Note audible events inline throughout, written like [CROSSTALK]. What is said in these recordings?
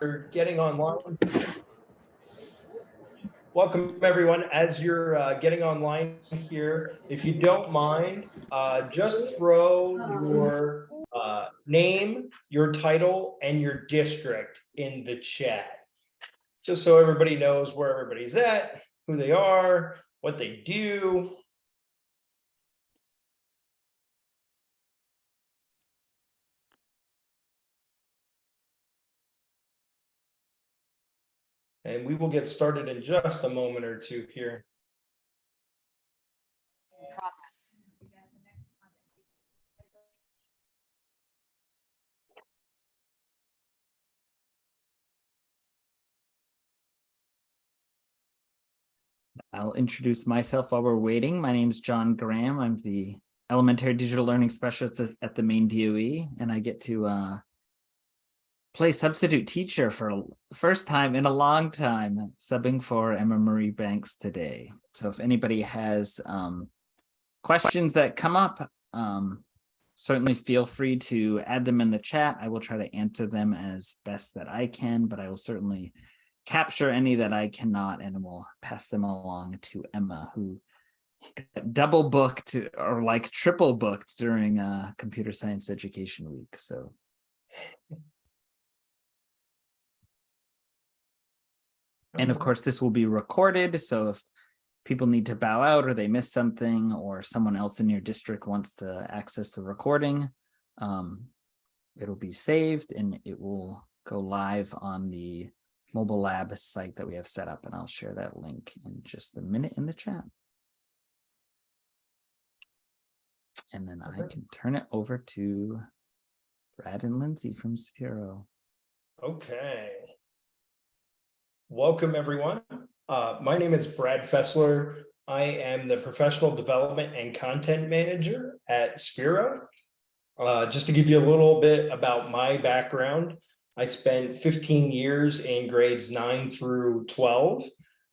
You're getting online. Welcome, everyone. As you're uh, getting online here, if you don't mind, uh, just throw your uh, name, your title, and your district in the chat. Just so everybody knows where everybody's at, who they are, what they do. And we will get started in just a moment or two here. I'll introduce myself while we're waiting. My name is John Graham. I'm the elementary digital learning specialist at- the Maine DOE, and I get to uh, play substitute teacher for a first time in a long time, subbing for Emma Marie Banks today. So if anybody has um, questions that come up, um, certainly feel free to add them in the chat. I will try to answer them as best that I can, but I will certainly capture any that I cannot and will pass them along to Emma, who double booked or like triple booked during uh, computer science education week. So And of course, this will be recorded. So if people need to bow out or they miss something or someone else in your district wants to access the recording, um, it'll be saved and it will go live on the mobile lab site that we have set up. And I'll share that link in just a minute in the chat. And then I can turn it over to Brad and Lindsay from Sphero. Okay. Welcome, everyone. Uh, my name is Brad Fessler. I am the Professional Development and Content Manager at Sphero. Uh, just to give you a little bit about my background, I spent 15 years in grades 9 through 12,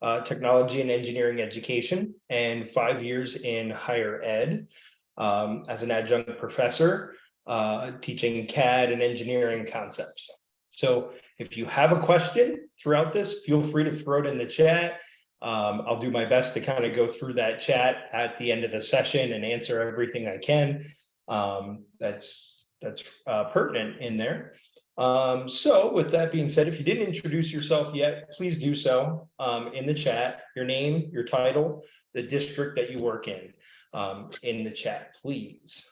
uh, technology and engineering education, and five years in higher ed um, as an adjunct professor, uh, teaching CAD and engineering concepts. So if you have a question throughout this, feel free to throw it in the chat. Um, I'll do my best to kind of go through that chat at the end of the session and answer everything I can. Um, that's that's uh, pertinent in there. Um, so with that being said, if you didn't introduce yourself yet, please do so um, in the chat, your name, your title, the district that you work in, um, in the chat, please.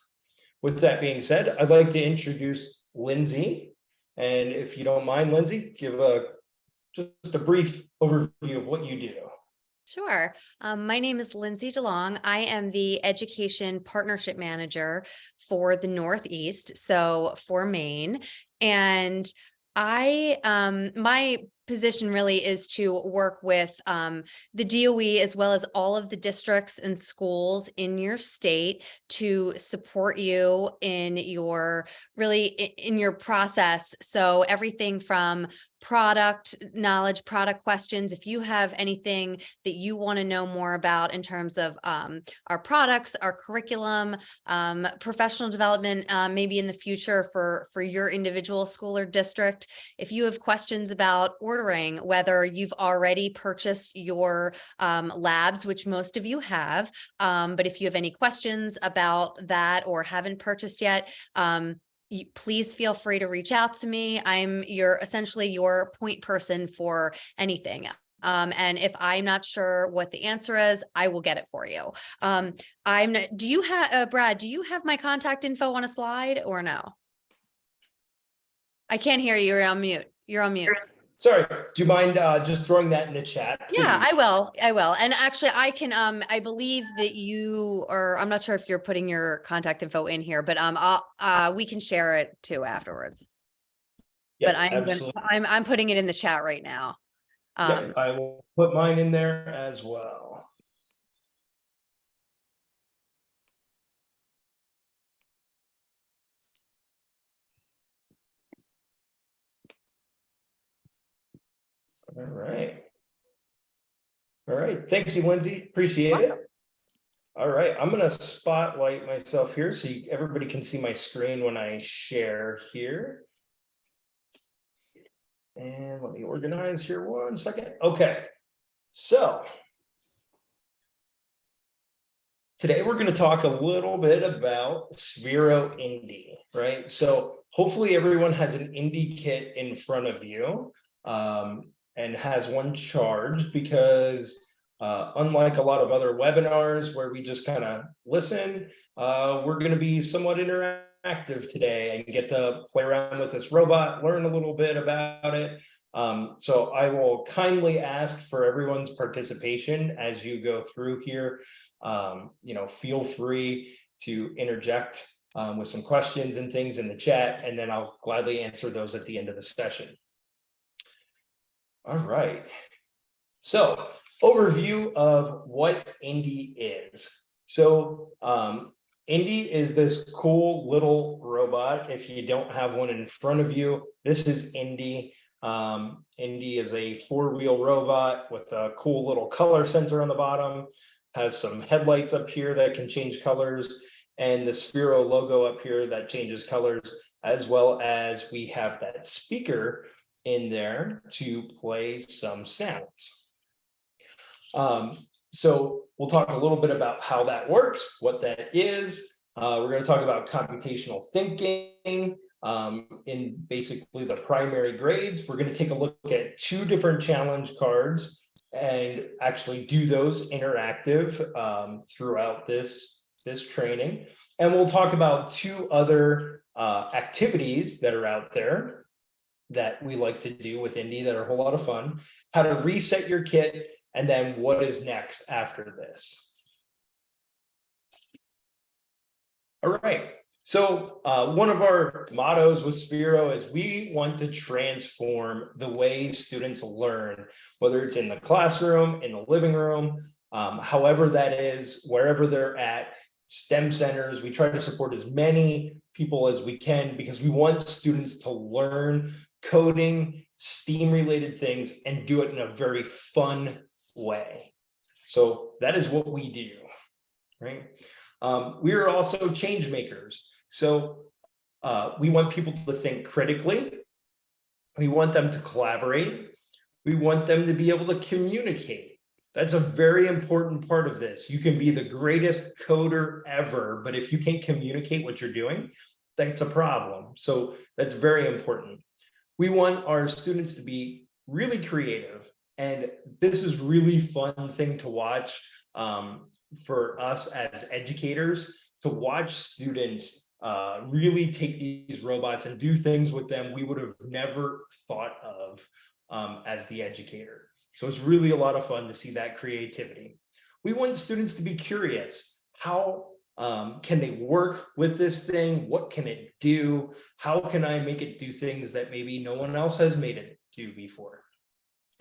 With that being said, I'd like to introduce Lindsay. And if you don't mind, Lindsay, give a just a brief overview of what you do. Sure. Um, my name is Lindsay DeLong. I am the Education Partnership Manager for the Northeast, so for Maine. And I, um, my position really is to work with um, the DOE as well as all of the districts and schools in your state to support you in your really in your process. So everything from product knowledge, product questions, if you have anything that you want to know more about in terms of um, our products, our curriculum, um, professional development, uh, maybe in the future for, for your individual school or district. If you have questions about ordering, whether you've already purchased your um, labs, which most of you have, um, but if you have any questions about that or haven't purchased yet, um, please feel free to reach out to me. I'm your essentially your point person for anything. Um, and if I'm not sure what the answer is, I will get it for you. Um, I'm, n- do you have, uh, Brad, do you have my contact info on a slide or no? I can't hear you. You're on mute. You're on mute. Sorry, do you mind uh, just throwing that in the chat? Yeah. I will. I will. And actually I can, um, I believe that you, or I'm not sure if you're putting your contact info in here, but, um, I'll, uh, we can share it too afterwards. Yeah, But I'm, gonna- I'm, I'm putting it in the chat right now. Um, I will put mine in there as well. All right. All right, thank you, Lindsay, appreciate it. All right, I'm gonna spotlight myself here so you, everybody can see my screen when I share here. And let me organize here one second. Okay, so. Today, we're going to talk a little bit about Sphero Indie, right? So hopefully everyone has an Indie kit in front of you um, and has one charge because uh, unlike a lot of other webinars where we just kind of listen, uh, we're going to be somewhat interactive today and get to play around with this robot, learn a little bit about it. Um, so I will kindly ask for everyone's participation as you go through here. Um, you know, feel free to interject um, with some questions and things in the chat, and then I'll gladly answer those at the end of the session. All right. So overview of what Indy is. So um, Indy is this cool little robot. If you don't have one in front of you, this is Indy. Um, Indy is a four-wheel robot with a cool little color sensor on the bottom, has some headlights up here that can change colors, and the Sphero logo up here that changes colors, as well as we have that speaker in there to play some sounds. Um, so we'll talk a little bit about how that works, what that is. Uh, we're going to talk about computational thinking um, in basically the primary grades. We're going to take a look at two different challenge cards and actually do those interactive um, throughout this, this training. And we'll talk about two other uh, activities that are out there that we like to do with Indy that are a whole lot of fun, how to reset your kit, and then what is next after this. All right, so uh, one of our mottos with Sphero is we want to transform the way students learn, whether it's in the classroom, in the living room, um, however that is, wherever they're at, STEM centers, we try to support as many people as we can because we want students to learn coding, STEAM related things and do it in a very fun way. So that is what we do, right? Um, we are also change makers. So uh, we want people to think critically. We want them to collaborate. We want them to be able to communicate. That's a very important part of this. You can be the greatest coder ever, but if you can't communicate what you're doing, that's a problem. So that's very important. We want our students to be really creative. And this is really fun thing to watch um, for us as educators to watch students uh, really take these robots and do things with them we would have never thought of um, as the educator. So it's really a lot of fun to see that creativity. We want students to be curious. How um, can they work with this thing? What can it do? How can I make it do things that maybe no one else has made it do before?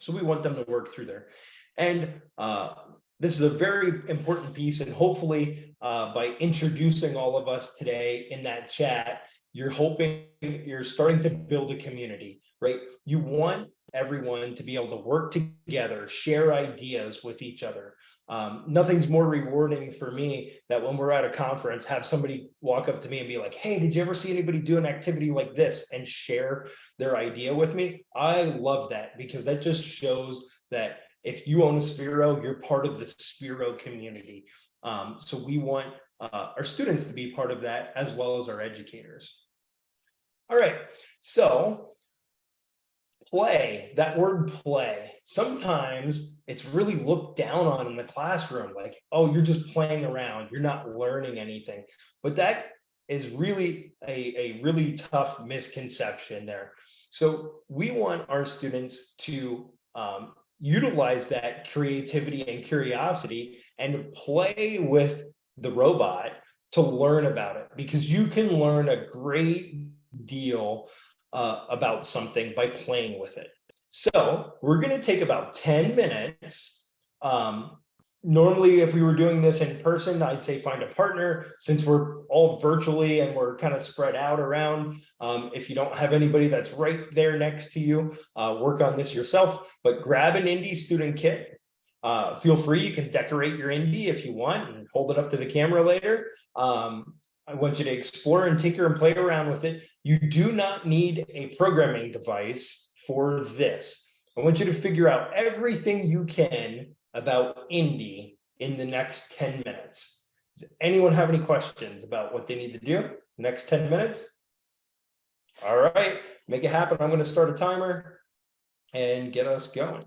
So we want them to work through there. And uh, this is a very important piece and hopefully uh, by introducing all of us today in that chat, you're hoping you're starting to build a community, right? You want everyone to be able to work together, share ideas with each other. Um, nothing's more rewarding for me that when we're at a conference, have somebody walk up to me and be like, hey, did you ever see anybody do an activity like this and share their idea with me? I love that because that just shows that if you own a Sphero, you're part of the Sphero community. Um, so we want uh, our students to be part of that as well as our educators. All right, so play, that word play, sometimes it's really looked down on in the classroom, like, oh, you're just playing around, you're not learning anything. But that is really a, a really tough misconception there. So we want our students to um, utilize that creativity and curiosity and play with the robot to learn about it because you can learn a great deal uh, about something by playing with it. So we're going to take about 10 minutes. Um, normally, if we were doing this in person, I'd say find a partner since we're all virtually and we're kind of spread out around. Um, if you don't have anybody that's right there next to you, uh, work on this yourself, but grab an indie student kit. Uh, feel free, you can decorate your indie if you want and hold it up to the camera later. Um, I want you to explore and tinker and play around with it. You do not need a programming device for this. I want you to figure out everything you can about Indy in the next ten minutes. Does anyone have any questions about what they need to do? Next ten minutes? All right, make it happen. I'm gonna start a timer and get us going.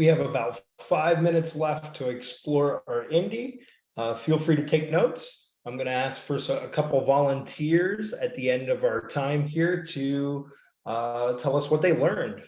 We have about five minutes left to explore our indie. Uh, feel free to take notes. I'm going to ask for a couple volunteers at the end of our time here to uh, tell us what they learned.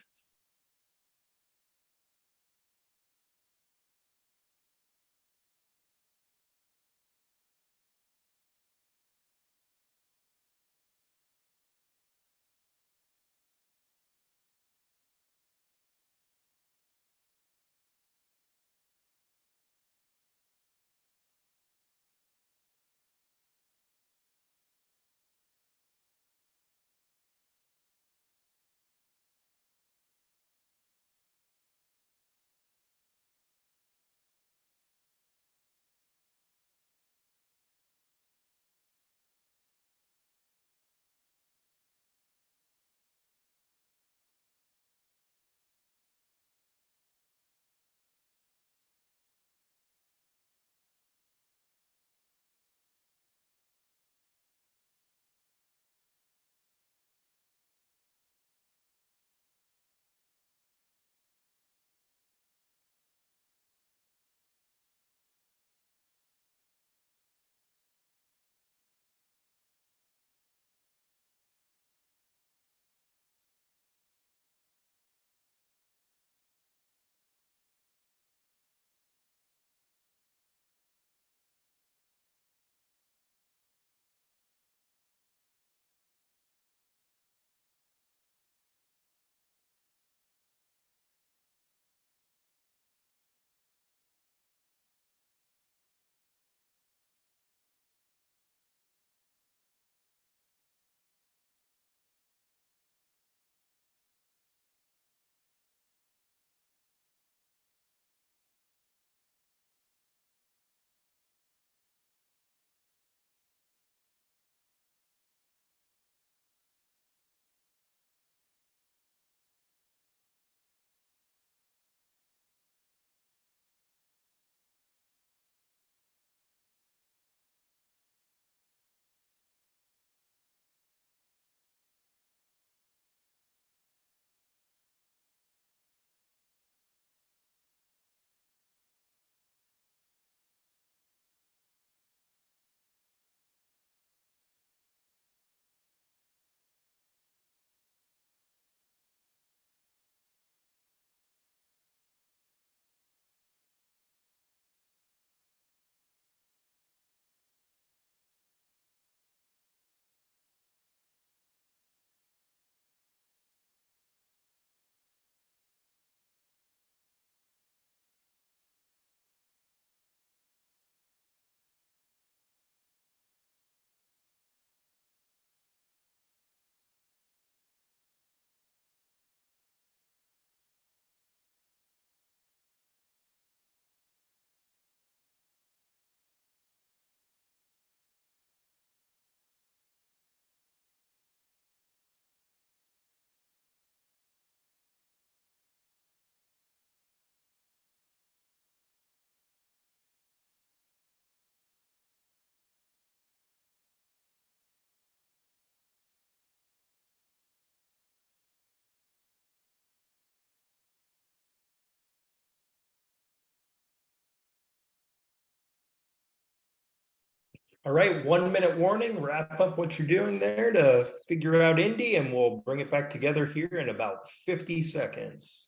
All right, one minute warning, wrap up what you're doing there to figure out Indy and we'll bring it back together here in about 50 seconds.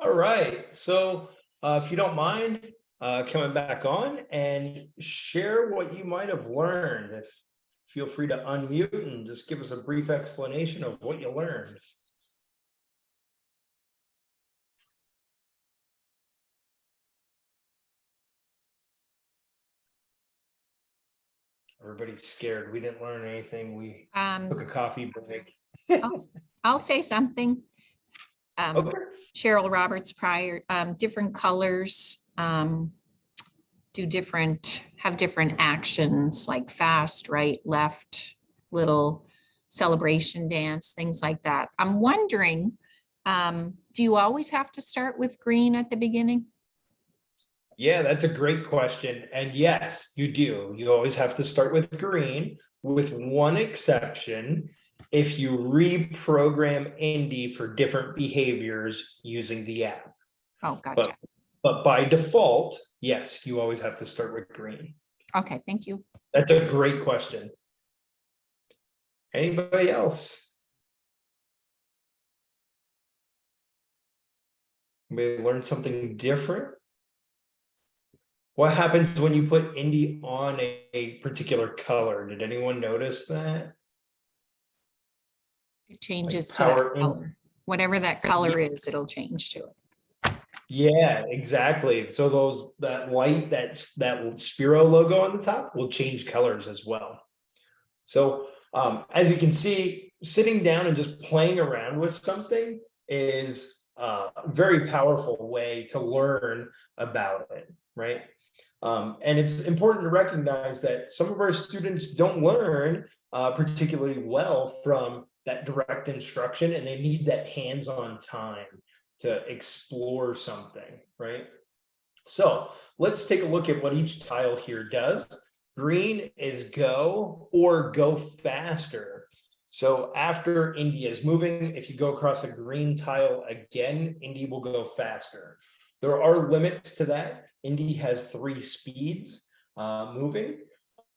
All right, so uh, if you don't mind uh, coming back on and share what you might have learned. If feel free to unmute and just give us a brief explanation of what you learned. Everybody's scared. We didn't learn anything. We took Um, a coffee break. I'll, I'll say something. Um, Okay, Cheryl Roberts prior, um, different colors, um, do different, have different actions like fast, right, left, little celebration dance, things like that. I'm wondering, um, do you always have to start with green at the beginning? yeah, that's a great question. And yes, you do. You always have to start with green with one exception. If you reprogram Indy for different behaviors using the app. Oh, gotcha. But by default, yes, you always have to start with green. Okay, thank you. That's a great question. Anybody else? Maybe learn something different? What happens when you put Indy on a, a particular color? Did anyone notice that? It changes to power that in- color. Whatever that color is, it'll change to it. Yeah, exactly. So those, that light, that's, that Sphero logo on the top will change colors as well. So, um, as you can see, sitting down and just playing around with something is a very powerful way to learn about it, right? Um, and it's important to recognize that some of our students don't learn uh, particularly well from that direct instruction and they need that hands-on time to explore something, right? So let's take a look at what each tile here does. Green is go or go faster. So after India is moving, if you go across a green tile again, Indy will go faster. There are limits to that. Indy has three speeds uh, moving.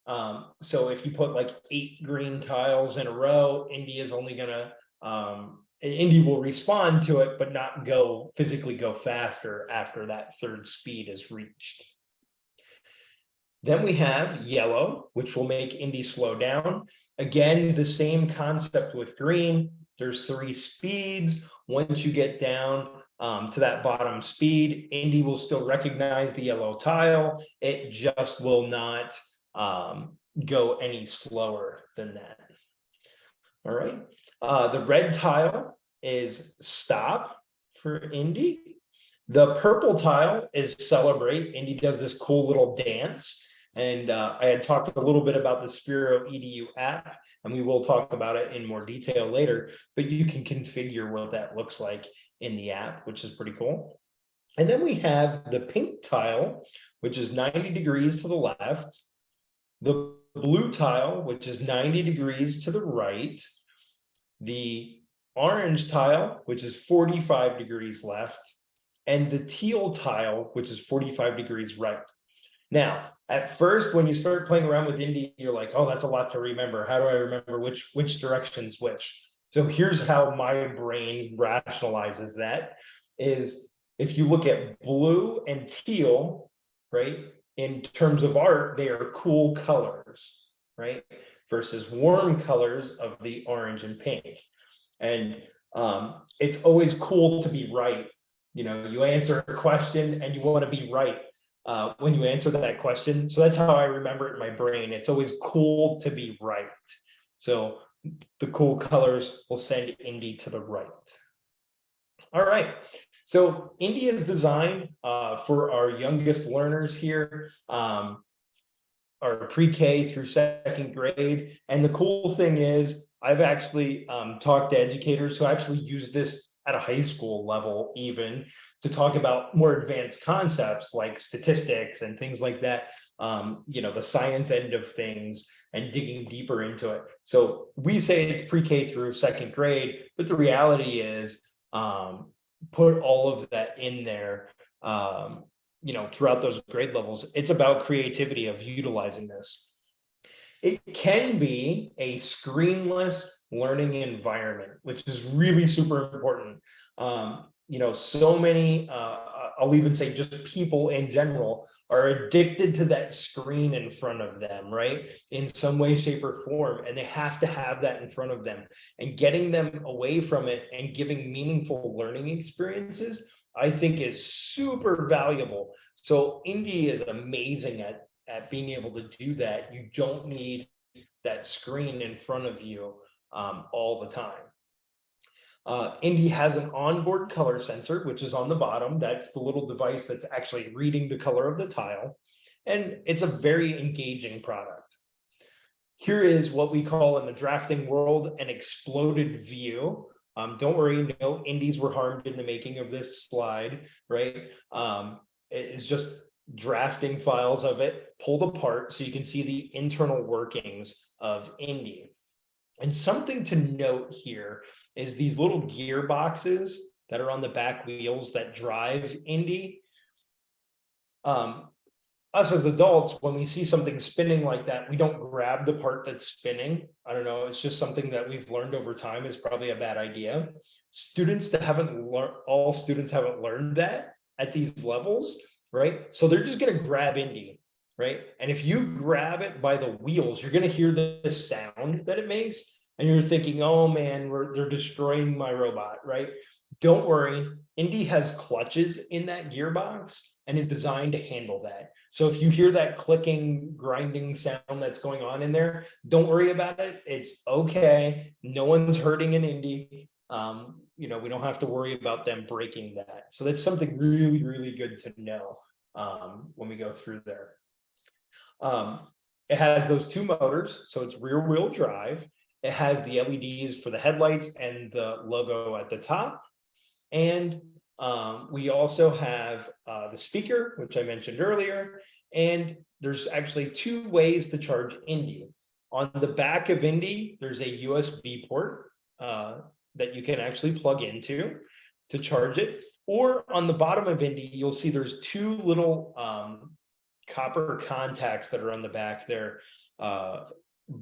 Um, so if you put like eight green tiles in a row, Indy is only gonna um, Indy will respond to it, but not go physically go faster after that third speed is reached. Then we have yellow, which will make Indy slow down. Again, the same concept with green. There's three speeds. Once you get down um, to that bottom speed, Indy will still recognize the yellow tile. It just will not um, go any slower than that. All right. Uh, the red tile is stop for Indy. The purple tile is celebrate. Indy does this cool little dance. And uh, I had talked a little bit about the Sphero EDU app, and we will talk about it in more detail later, but you can configure what that looks like in the app, which is pretty cool. And then we have the pink tile, which is 90 degrees to the left. The blue tile, which is 90 degrees to the right. The orange tile, which is 45 degrees left, and the teal tile, which is 45 degrees right. Now, at first, when you start playing around with Indy, you're like, oh, that's a lot to remember. How do I remember which which direction's which? So here's how my brain rationalizes that is if you look at blue and teal, right? In terms of art, they are cool colors, right? Versus warm colors of the orange and pink. And um, it's always cool to be right. You know, you answer a question and you want to be right uh, when you answer that question. So that's how I remember it in my brain. It's always cool to be right. So the cool colors will send Indy to the right. All right. So Indy is designed uh, for our youngest learners here. Um, our pre-K through second grade. And the cool thing is I've actually um, talked to educators who actually use this at a high school level even to talk about more advanced concepts like statistics and things like that. Um, you know, the science end of things and digging deeper into it. So we say it's pre-K through second grade, but the reality is um, put all of that in there um, you know, throughout those grade levels. It's about creativity of utilizing this. It can be a screenless learning environment, which is really super important. Um, you know, so many, uh, I'll even say just people in general are addicted to that screen in front of them, right? In some way, shape, or form, and they have to have that in front of them. And getting them away from it and giving meaningful learning experiences, I think is super valuable. So Indie is amazing at, at being able to do that. You don't need that screen in front of you um, all the time. Uh, Indy has an onboard color sensor, which is on the bottom. That's the little device that's actually reading the color of the tile. And it's a very engaging product. Here is what we call in the drafting world an exploded view. Um, don't worry, no indies were harmed in the making of this slide, right? Um, it is just drafting files of it pulled apart so you can see the internal workings of Indy. And something to note here is these little gearboxes that are on the back wheels that drive Indy. Um, us as adults, when we see something spinning like that, we don't grab the part that's spinning. I don't know, it's just something that we've learned over time is probably a bad idea. Students that haven't learned, all students haven't learned that at these levels, right? So they're just gonna grab Indy, right? And if you grab it by the wheels, you're gonna hear the the sound that it makes and you're thinking, oh man, they're destroying my robot, right? Don't worry, Indy has clutches in that gearbox and is designed to handle that. So if you hear that clicking, grinding sound that's going on in there, don't worry about it. It's okay. No one's hurting an Indy. Um, you know, we don't have to worry about them breaking that. So that's something really, really good to know um, when we go through there. Um, it has those two motors, so it's rear wheel drive. It has the LEDs for the headlights and the logo at the top. And um, we also have uh, the speaker, which I mentioned earlier. And there's actually two ways to charge Indy. On the back of Indy, there's a USB port uh, that you can actually plug into to charge it. Or on the bottom of Indy, you'll see there's two little um, copper contacts that are on the back there. Uh,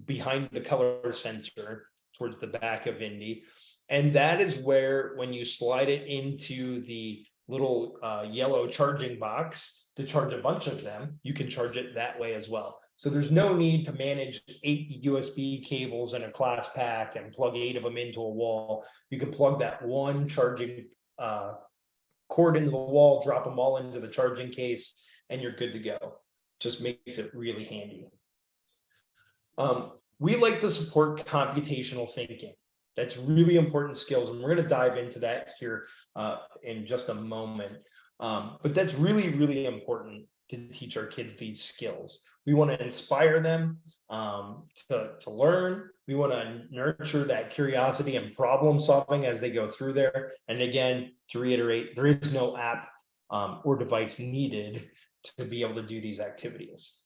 behind the color sensor towards the back of Indy. And that is where, when you slide it into the little uh, yellow charging box to charge a bunch of them, you can charge it that way as well. So there's no need to manage eight USB cables in a class pack and plug eight of them into a wall. You can plug that one charging uh, cord into the wall, drop them all into the charging case, and you're good to go. Just makes it really handy. Um, we like to support computational thinking. That's really important skills, and we're going to dive into that here uh, in just a moment. Um, but that's really, really important to teach our kids these skills. We want to inspire them um, to, to learn. We want to nurture that curiosity and problem solving as they go through there. And again, to reiterate, there is no app um, or device needed to be able to do these activities.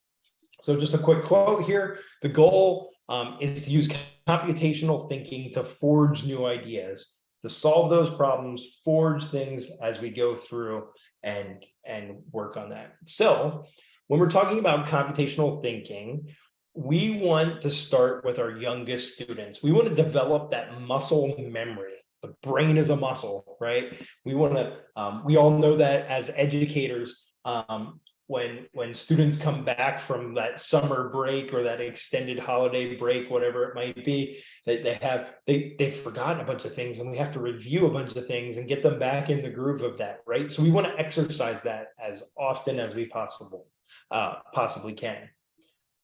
So just a quick quote here. The goal um, is to use computational thinking to forge new ideas, to solve those problems, forge things as we go through and, and work on that. So when we're talking about computational thinking, we want to start with our youngest students. We want to develop that muscle memory. The brain is a muscle, right? We want to, um, we all know that as educators, um, when when students come back from that summer break or that extended holiday break whatever it might be that they have they they've forgotten a bunch of things and we have to review a bunch of things and get them back in the groove of that right? So we want to exercise that as often as we possible uh, possibly can.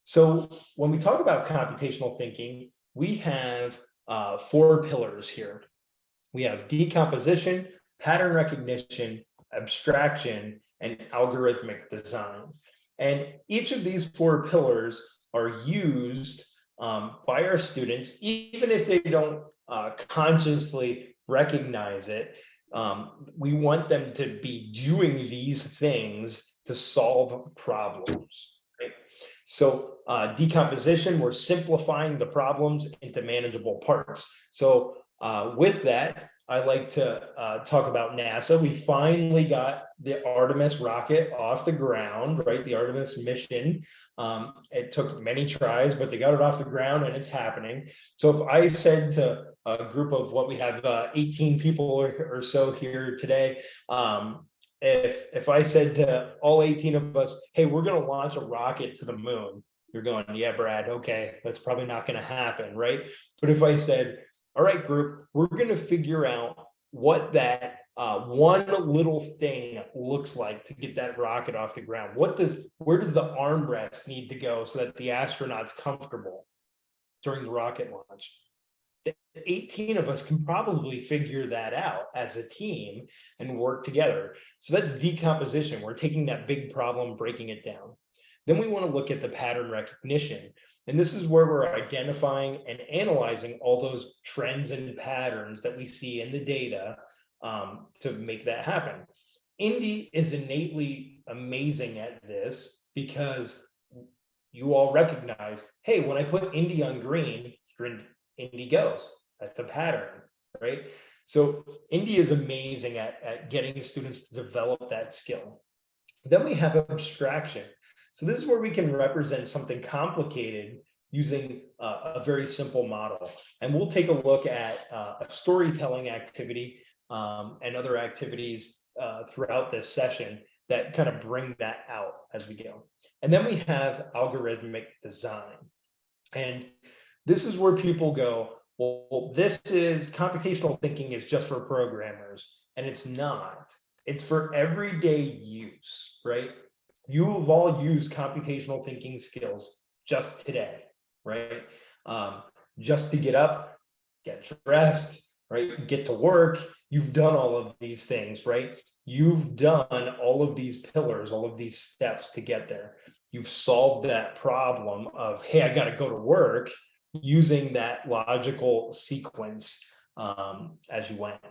So when we talk about computational thinking we have uh, four pillars here. We have decomposition pattern recognition abstraction and algorithmic design. And each of these four pillars are used um, by our students, even if they don't uh, consciously recognize it. Um, we want them to be doing these things to solve problems. Right? So uh, decomposition, we're simplifying the problems into manageable parts. So uh, with that, I like to uh, talk about NASA. We finally got the Artemis rocket off the ground, right? The Artemis mission. Um, it took many tries, but they got it off the ground and it's happening. So if I said to a group of what we have, uh, eighteen people or, or so here today. Um, if, if I said to all eighteen of us, hey, we're gonna launch a rocket to the moon. You're going, yeah, Brad, okay, that's probably not gonna happen, right? But if I said, all right, group, we're gonna figure out what that uh, one little thing looks like to get that rocket off the ground. What does, where does the armrest need to go so that the astronaut's comfortable during the rocket launch? The 18 of us can probably figure that out as a team and work together. So that's decomposition. We're taking that big problem, breaking it down. Then we want to look at the pattern recognition. And this is where we're identifying and analyzing all those trends and patterns that we see in the data um, to make that happen. Indy is innately amazing at this because you all recognize, hey, when I put Indy on green, Indy goes. That's a pattern, right? So Indy is amazing at, at getting students to develop that skill. Then we have abstraction. So this is where we can represent something complicated using uh, a very simple model. And we'll take a look at uh, a storytelling activity um, and other activities uh, throughout this session that kind of bring that out as we go. And then we have algorithmic design. And this is where people go, well, this is computational thinking is just for programmers. And it's not. It's for everyday use, right? You have all used computational thinking skills just today, right? Um, just to get up, get dressed, right? Get to work. You've done all of these things, right? You've done all of these pillars, all of these steps to get there. You've solved that problem of, hey, I got to go to work using that logical sequence um, as you went.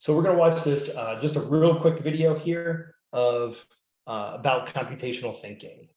So we're going to watch this, uh, just a real quick video here of uh, about computational thinking.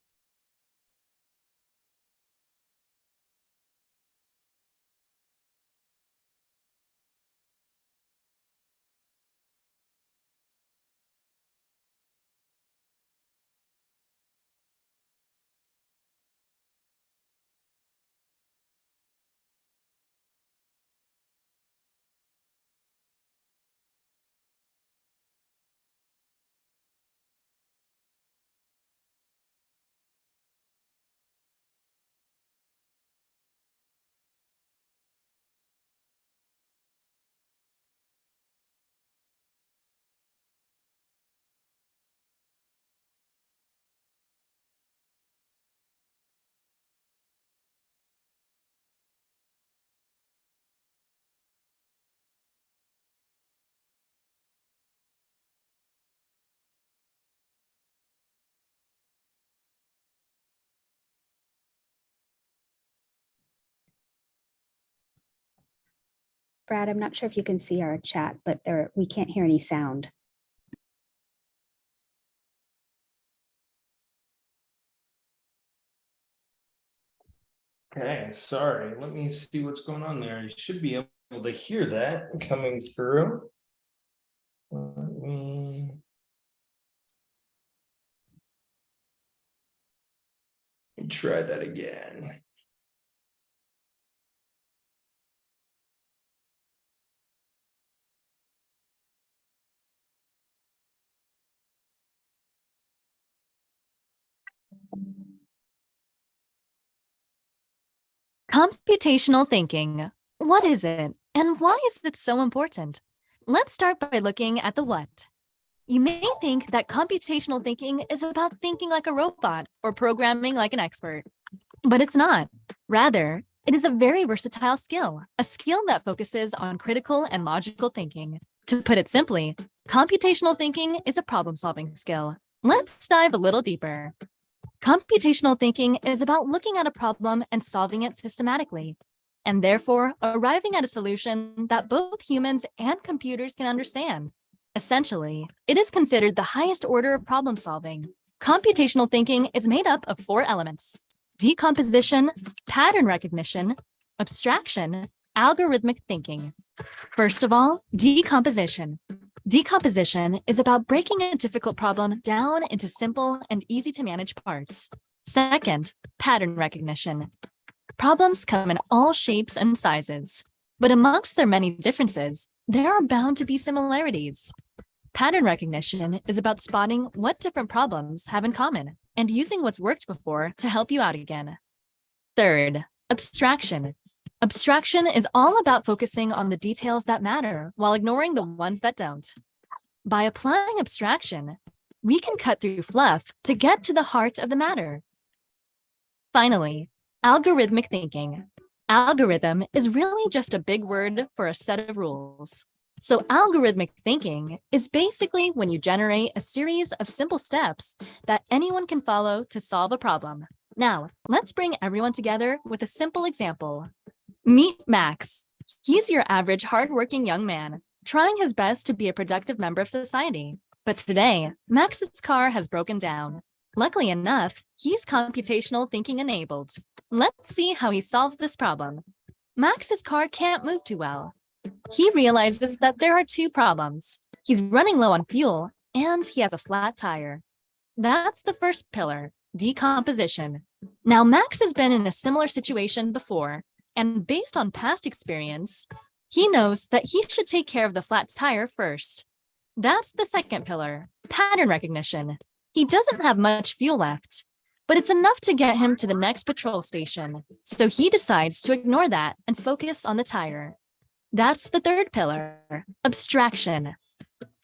Brad, I'm not sure if you can see our chat, but there, we can't hear any sound. Okay, sorry. Let me see what's going on there. You should be able to hear that coming through. Let me- let me Try that again. Computational thinking. What is it and why is it so important? Let's start by looking at the what. You may think that computational thinking is about thinking like a robot or programming like an expert, but it's not. Rather, it is a very versatile skill, a skill that focuses on critical and logical thinking. To put it simply, computational thinking is a problem solving skill. Let's dive a little deeper. Computational thinking is about looking at a problem and solving it systematically, and therefore arriving at a solution that both humans and computers can understand. Essentially, it is considered the highest order of problem solving. Computational thinking is made up of four elements, decomposition, pattern recognition, abstraction, algorithmic thinking. First of all, decomposition. Decomposition is about breaking a difficult problem down into simple and easy to manage parts. Second, pattern recognition. Problems come in all shapes and sizes. But amongst their many differences, there are bound to be similarities. Pattern recognition is about spotting what different problems have in common and using what's worked before to help you out again. Third, abstraction. Abstraction is all about focusing on the details that matter while ignoring the ones that don't. By applying abstraction, we can cut through fluff to get to the heart of the matter. Finally, algorithmic thinking. Algorithm is really just a big word for a set of rules. So algorithmic thinking is basically when you generate a series of simple steps that anyone can follow to solve a problem. Now, let's bring everyone together with a simple example. Meet Max. He's your average hardworking young man, trying his best to be a productive member of society. But today, Max's car has broken down. Luckily enough, he's computational thinking enabled. Let's see how he solves this problem. Max's car can't move too well. He realizes that there are two problems. He's running low on fuel and he has a flat tire. That's the first pillar, decomposition. Now, Max has been in a similar situation before, and based on past experience, he knows that he should take care of the flat tire first. That's the second pillar, pattern recognition. He doesn't have much fuel left, but it's enough to get him to the next patrol station. So he decides to ignore that and focus on the tire. That's the third pillar, abstraction.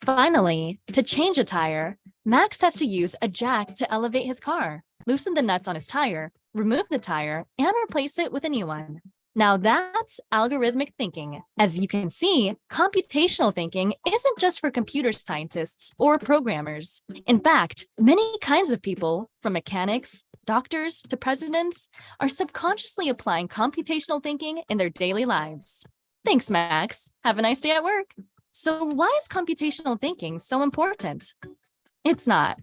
Finally, to change a tire, Max has to use a jack to elevate his car, loosen the nuts on his tire, remove the tire, and replace it with a new one. Now that's algorithmic thinking. As you can see, computational thinking isn't just for computer scientists or programmers. In fact, many kinds of people, from mechanics, doctors to presidents, are subconsciously applying computational thinking in their daily lives. Thanks, Max. Have a nice day at work. So why is computational thinking so important? It's not.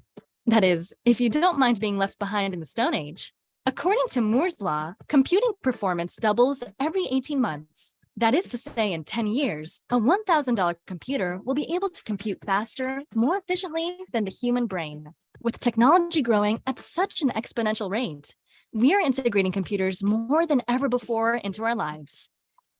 That is, if you don't mind being left behind in the Stone Age. According to Moore's law, computing performance doubles every 18 months. That is to say, in 10 years, a $1,000 computer will be able to compute faster, more efficiently than the human brain. With technology growing at such an exponential rate, we are integrating computers more than ever before into our lives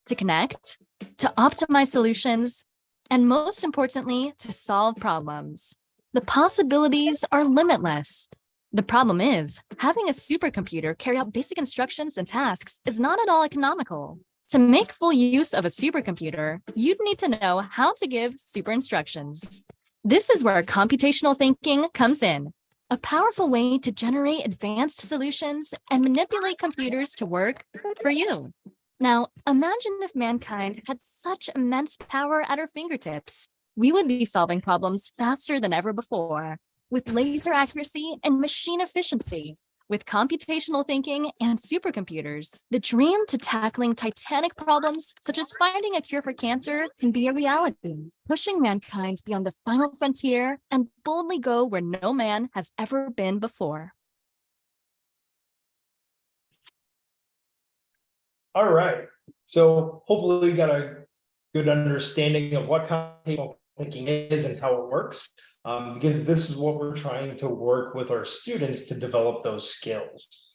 to connect, to optimize solutions, and most importantly, to solve problems. The possibilities are limitless. The problem is, having a supercomputer carry out basic instructions and tasks is not at all economical. To make full use of a supercomputer, you'd need to know how to give super instructions. This is where computational thinking comes in, a powerful way to generate advanced solutions and manipulate computers to work for you. Now, imagine if mankind had such immense power at our fingertips. We would be solving problems faster than ever before, with laser accuracy and machine efficiency. With computational thinking and supercomputers, the dream to tackling titanic problems, such as finding a cure for cancer, can be a reality, pushing mankind beyond the final frontier and boldly go where no man has ever been before. All right, so hopefully we got a good understanding of what computational thinking is and how it works. Um, because this is what we're trying to work with our students to develop those skills.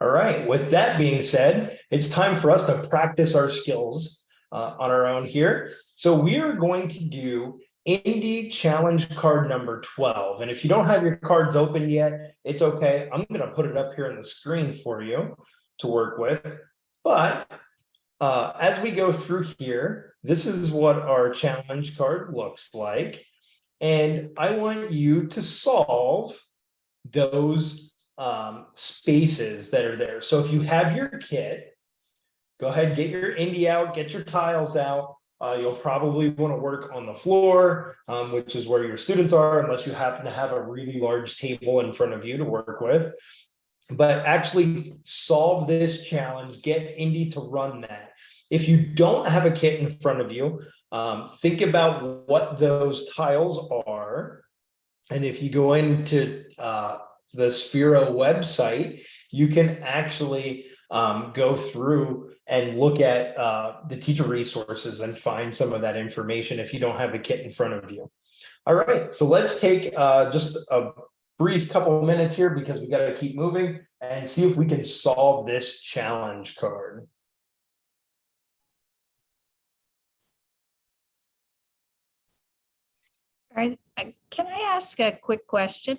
All right, with that being said, it's time for us to practice our skills uh, on our own here. So we are going to do Indie Challenge card number 12. And if you don't have your cards open yet, it's okay. I'm going to put it up here on the screen for you to work with. But uh, as we go through here, this is what our challenge card looks like. And I want you to solve those um, spaces that are there. So if you have your kit, go ahead, get your indie out, get your tiles out. Uh, you'll probably want to work on the floor, um, which is where your students are, unless you happen to have a really large table in front of you to work with. But actually solve this challenge, get Indy to run that. If you don't have a kit in front of you, um, think about what those tiles are. And if you go into uh, the Sphero website, you can actually um, go through and look at uh, the teacher resources and find some of that information if you don't have the kit in front of you. All right, so let's take uh, just a brief couple minutes here because we got to keep moving and see if we can solve this challenge card. Are, uh, can I ask a quick question?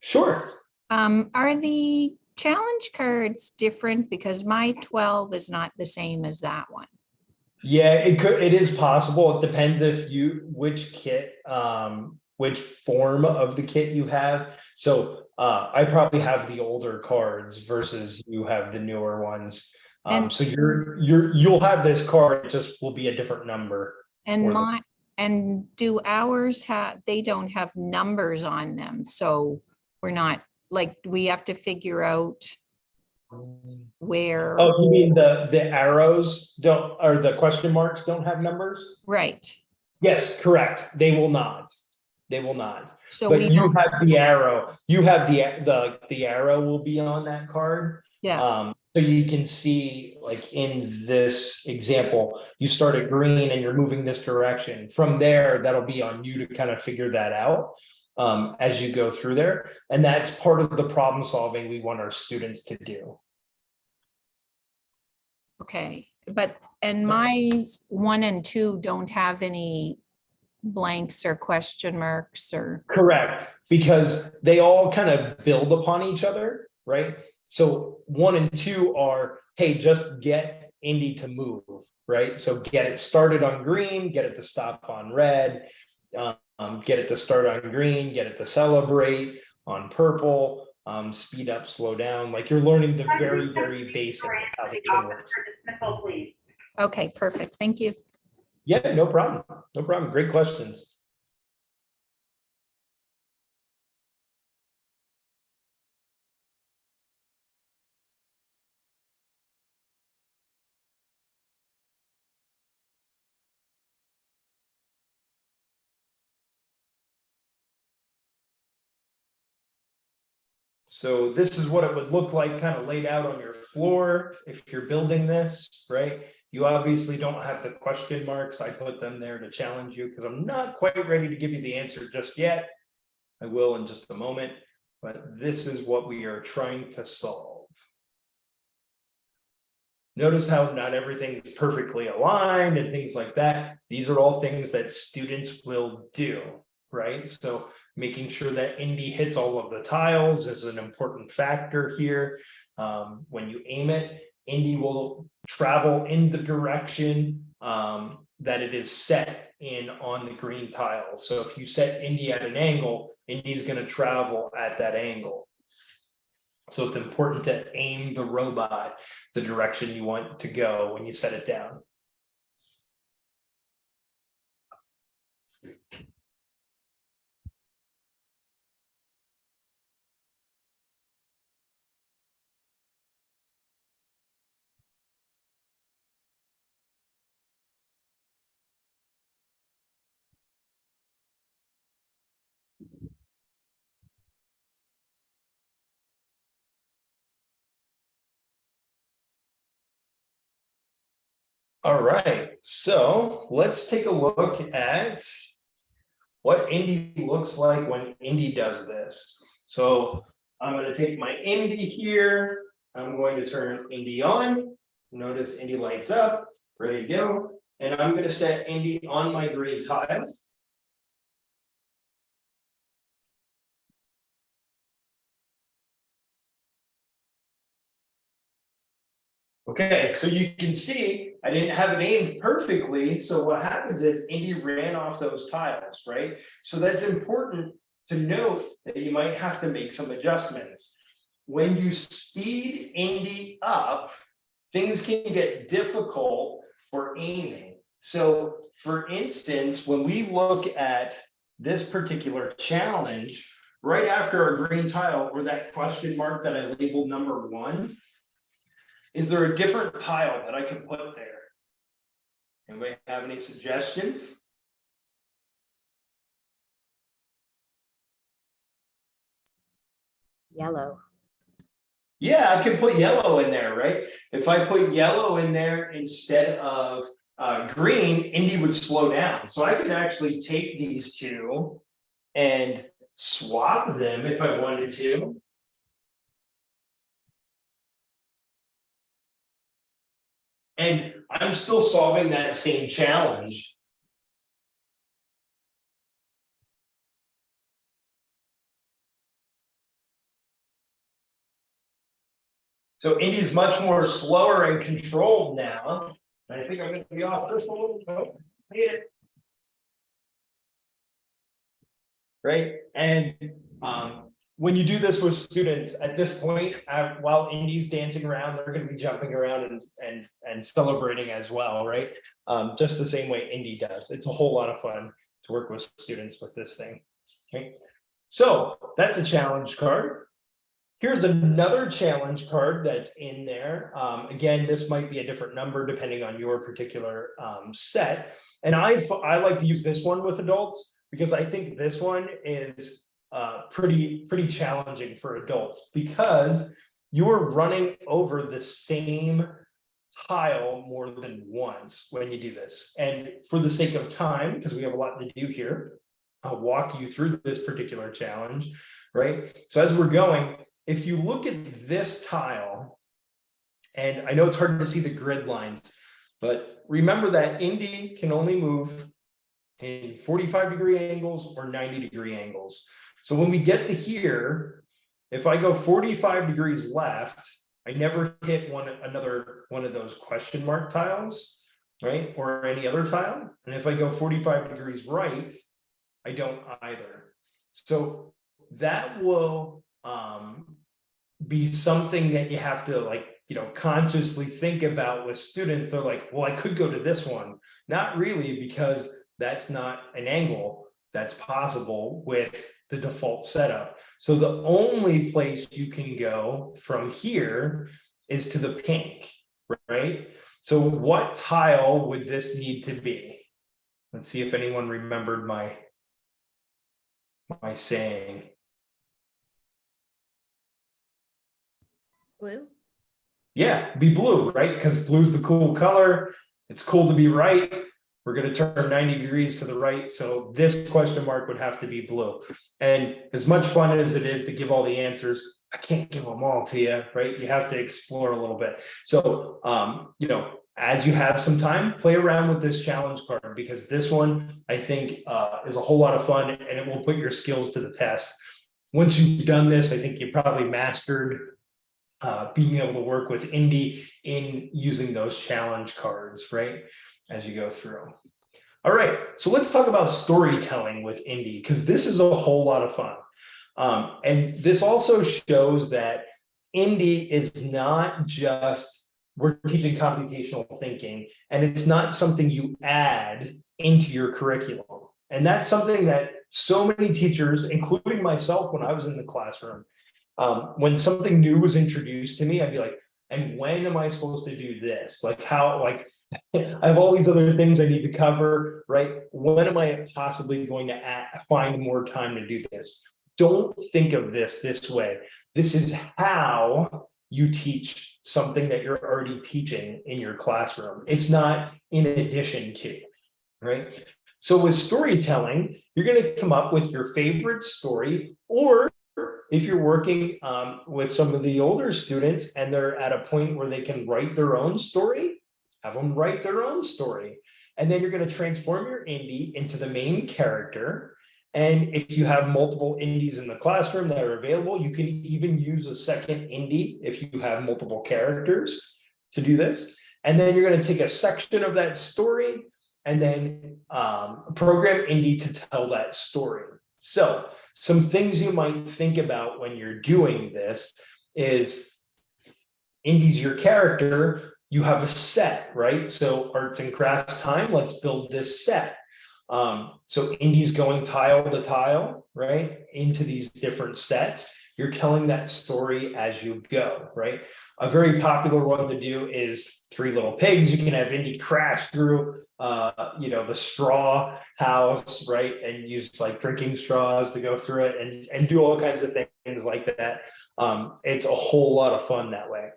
Sure. Um, are the challenge cards different? Because my twelve is not the same as that one. Yeah, it could, it is possible. It depends if you, which kit, um, which form of the kit you have. So, uh, I probably have the older cards versus you have the newer ones. Um, And- so you're, you're, you'll have this card, it just will be a different number. And my, and do ours have, they don't have numbers on them, so we're not, like, we have to figure out where, Oh, you mean the, the arrows don't, or the question marks don't have numbers? right? Yes, correct. They will not. They will not. So But we you don't, have the arrow, you have the, the, the arrow will be on that card. yeah, Um, so you can see, like in this example, you start at green and you're moving this direction. From there, that'll be on you to kind of figure that out. Um, as you go through there, and that's part of the problem solving we want our students to do. okay, but, and my one and two don't have any blanks or question marks or, Correct, because they all kind of build upon each other, right? So one and two are, hey, just get Indy to move, right? So get it started on green, get it to stop on red. Um, get it to start on green, get it to celebrate on purple, um, speed up, slow down, like you're learning the very, very basic how the thing works. okay, perfect, thank you. Yeah, no problem, no problem, great questions. So this is what it would look like kind of laid out on your floor if you're building this, right? You obviously don't have the question marks. I put them there to challenge you because I'm not quite ready to give you the answer just yet. I will in just a moment, but this is what we are trying to solve. Notice how not everything is perfectly aligned and things like that. These are all things that students will do, right? So making sure that Indy hits all of the tiles is an important factor here. Um, when you aim it, Indy will travel in the direction um, that it is set in on the green tile. So if you set Indy at an angle, Indy's going to travel at that angle. So it's important to aim the robot the direction you want to go when you set it down. All right, so let's take a look at what Indy looks like when Indy does this. So I'm gonna take my Indy here. I'm going to turn Indy on. Notice Indy lights up, ready to go. And I'm gonna set Indy on my green tile. Okay, so you can see I didn't have it aimed perfectly. So what happens is Indy ran off those tiles, right? So that's important to note that you might have to make some adjustments. When you speed Indy up, things can get difficult for aiming. So for instance, when we look at this particular challenge, right after a green tile or that question mark that I labeled number one, is there a different tile that I could put there? Anybody have any suggestions? Yellow. Yeah, I can put yellow in there, right? If I put yellow in there instead of uh, green, Indy would slow down. So I could actually take these two and swap them if I wanted to. And I'm still solving that same challenge. So Indy's much more slower and controlled now. I think I'm going to be off just a little bit. Oh, hit it. Right. And um, when you do this with students, at this point, uh, while Indy's dancing around, they're gonna be jumping around and and and celebrating as well, right? Um, just the same way Indy does. It's a whole lot of fun to work with students with this thing. Okay, so that's a challenge card. Here's another challenge card that's in there. Um, again, this might be a different number depending on your particular um, set. And I, I like to use this one with adults because I think this one is uh, pretty, pretty challenging for adults because you're running over the same tile more than once when you do this. And for the sake of time, because we have a lot to do here, I'll walk you through this particular challenge, right? So as we're going, if you look at this tile, and I know it's hard to see the grid lines, but remember that Indy can only move in 45 degree angles or 90 degree angles. So when we get to here, if I go 45 degrees left, I never hit one another one of those question mark tiles, right? Or any other tile. And if I go 45 degrees right, I don't either. So that will um, be something that you have to like, you know, consciously think about with students. They're like, well, I could go to this one. Not really, because that's not an angle that's possible with the default setup. So the only place you can go from here is to the pink, right? So what tile would this need to be? Let's see if anyone remembered my my saying. Blue? Yeah, be blue, right? Because blue's the cool color. It's cool to be right. We're going to turn 90 degrees to the right. So this question mark would have to be blue. And as much fun as it is to give all the answers, I can't give them all to you, right? You have to explore a little bit. So, um, you know, as you have some time, play around with this challenge card because this one I think uh, is a whole lot of fun and it will put your skills to the test. Once you've done this, I think you probably mastered uh, being able to work with Indy in using those challenge cards, right? As you go through. All right, so let's talk about storytelling with Indie because this is a whole lot of fun. Um, and this also shows that Indie is not just we're teaching computational thinking and it's not something you add into your curriculum. And that's something that so many teachers, including myself when I was in the classroom, um, when something new was introduced to me, I'd be like, and when am I supposed to do this? Like how, like, [LAUGHS] I have all these other things I need to cover, right? When am I possibly going to find more time to do this? Don't think of this this way. This is how you teach something that you're already teaching in your classroom. It's not in addition to, right? So with storytelling, you're going to come up with your favorite story, or if you're working um, with some of the older students and they're at a point where they can write their own story, have them write their own story. And then you're going to transform your indie into the main character and if you have multiple Indies in the classroom that are available, you can even use a second indie if you have multiple characters to do this. And then you're going to take a section of that story and then um, program indie to tell that story. So some things you might think about when you're doing this is Indy's your character, you have a set, right? So arts and crafts time, let's build this set. Um, so Indy's going tile to tile, right, into these different sets. You're telling that story as you go, right? A very popular one to do is Three Little Pigs. You can have Indy crash through, uh, you know, the straw house, right, and use like drinking straws to go through it, and and do all kinds of things like that. Um, it's a whole lot of fun that way.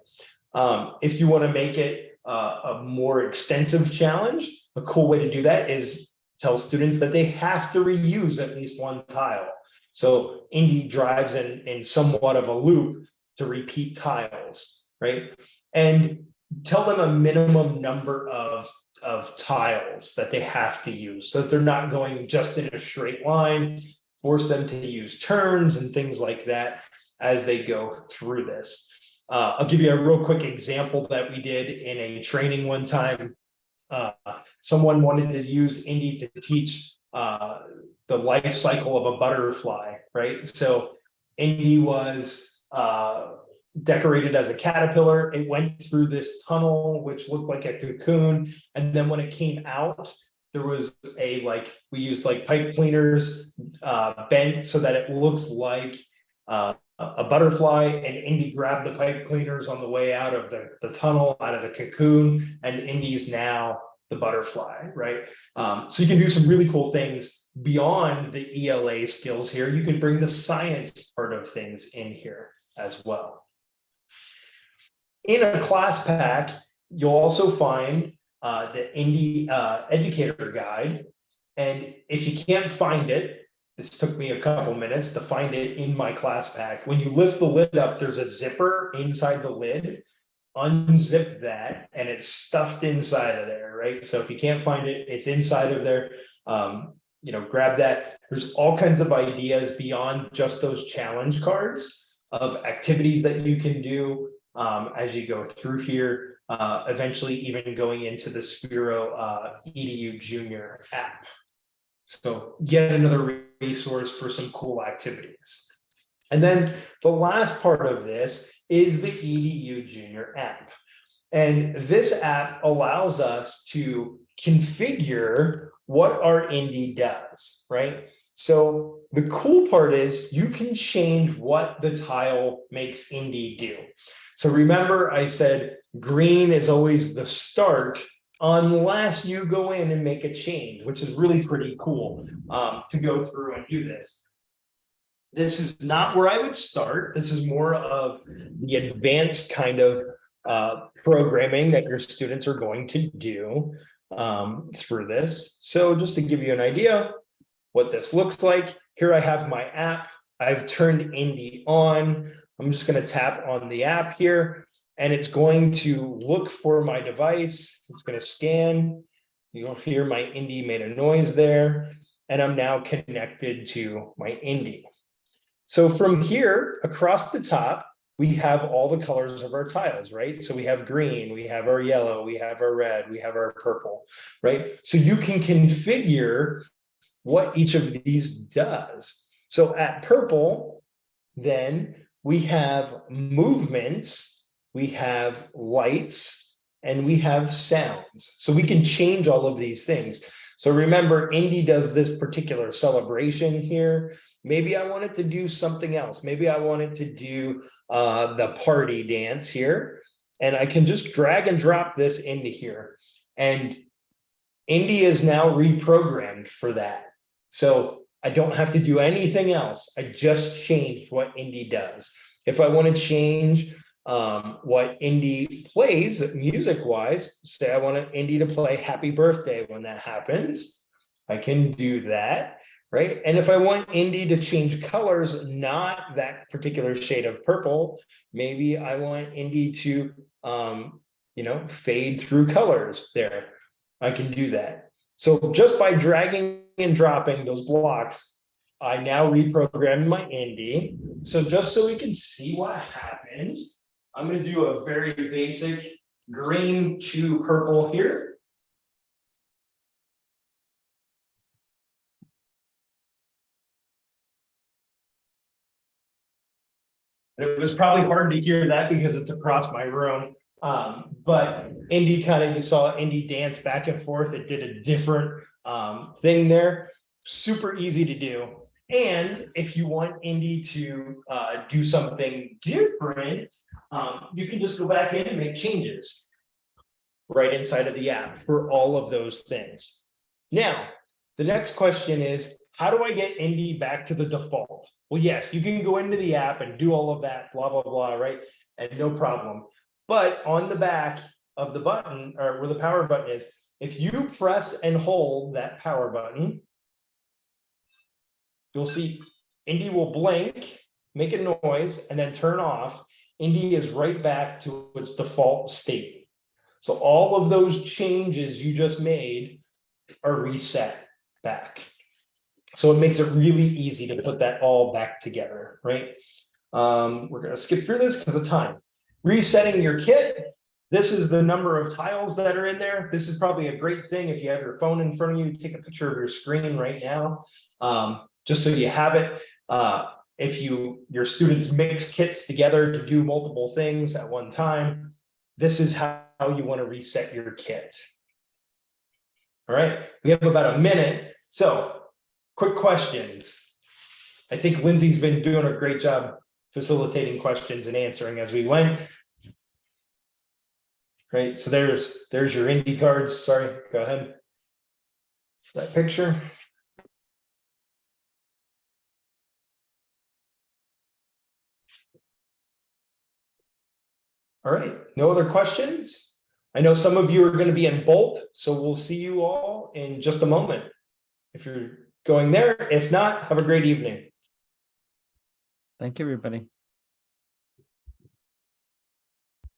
Um, if you want to make it uh, a more extensive challenge, a cool way to do that is tell students that they have to reuse at least one tile. So Indy drives in, in somewhat of a loop to repeat tiles, right? And tell them a minimum number of, of tiles that they have to use so that they're not going just in a straight line, force them to use turns and things like that as they go through this. Uh, I'll give you a real quick example that we did in a training one time. Uh, someone wanted to use Indy to teach uh, the life cycle of a butterfly, right? So Indy was uh, decorated as a caterpillar. It went through this tunnel, which looked like a cocoon. And then when it came out, there was a like, we used like pipe cleaners uh, bent so that it looks like uh, a butterfly and Indy grabbed the pipe cleaners on the way out of the, the tunnel, out of the cocoon, and Indy's now the butterfly, right? Um, so you can do some really cool things beyond the ELA skills here. You can bring the science part of things in here as well. In a class pack, you'll also find uh, the Indy uh, Educator Guide. And if you can't find it, this took me a couple minutes to find it in my class pack. When you lift the lid up, there's a zipper inside the lid. Unzip that and it's stuffed inside of there, right? So if you can't find it, it's inside of there. Um, you know, grab that. There's all kinds of ideas beyond just those challenge cards of activities that you can do um, as you go through here. Uh, eventually, even going into the Sphero uh, EDU Junior app. So yet another resource for some cool activities. And then the last part of this is the EDU Junior app. And this app allows us to configure what our Indy does, right? So the cool part is you can change what the tile makes Indy do. So remember I said green is always the start unless you go in and make a change, which is really pretty cool um, to go through and do this. This is not where I would start. This is more of the advanced kind of uh, programming that your students are going to do um, through this. So just to give you an idea what this looks like, here I have my app. I've turned Indy on. I'm just going to tap on the app here and it's going to look for my device. It's going to scan. You'll hear my Indy made a noise there, and I'm now connected to my Indy. So from here across the top, we have all the colors of our tiles, right? So we have green, we have our yellow, we have our red, we have our purple, right? So you can configure what each of these does. So at purple, then we have movements we have lights, and we have sounds. So we can change all of these things. So remember, Indy does this particular celebration here. Maybe I wanted to do something else. Maybe I wanted to do uh, the party dance here. And I can just drag and drop this into here. And Indy is now reprogrammed for that. So I don't have to do anything else. I just changed what Indy does. If I want to change um, what indie plays music wise, say I want an indie to play happy birthday when that happens, I can do that, right? And if I want indie to change colors, not that particular shade of purple, maybe I want indie to, um, you know, fade through colors there. I can do that. So just by dragging and dropping those blocks, I now reprogrammed my indie. So just so we can see what happens, I'm going to do a very basic green to purple here. It was probably hard to hear that because it's across my room. Um, but Indy kind of, you saw Indy dance back and forth. It did a different um, thing there. Super easy to do. And if you want Indy to uh, do something different, um, you can just go back in and make changes right inside of the app for all of those things. Now, the next question is, how do I get Indy back to the default? Well, yes, you can go into the app and do all of that, blah, blah, blah, right? And no problem. But on the back of the button or where the power button is, if you press and hold that power button, you'll see Indy will blink, make a noise, and then turn off. Indy is right back to its default state. So all of those changes you just made are reset back. So it makes it really easy to put that all back together, right? Um, we're going to skip through this because of time. resetting your kit. This is the number of tiles that are in there. This is probably a great thing if you have your phone in front of you, take a picture of your screen right now. Um, just so you have it. Uh, if you, your students mix kits together to do multiple things at one time, this is how you want to reset your kit. All right, we have about a minute, so quick questions. I think Lindsay's been doing a great job facilitating questions and answering as we went. Right, so there's, there's your indie cards, sorry, go ahead. That picture. All right, no other questions? I know some of you are going to be in Bolt, so we'll see you all in just a moment. If you're going there, if not, have a great evening. Thank you, everybody.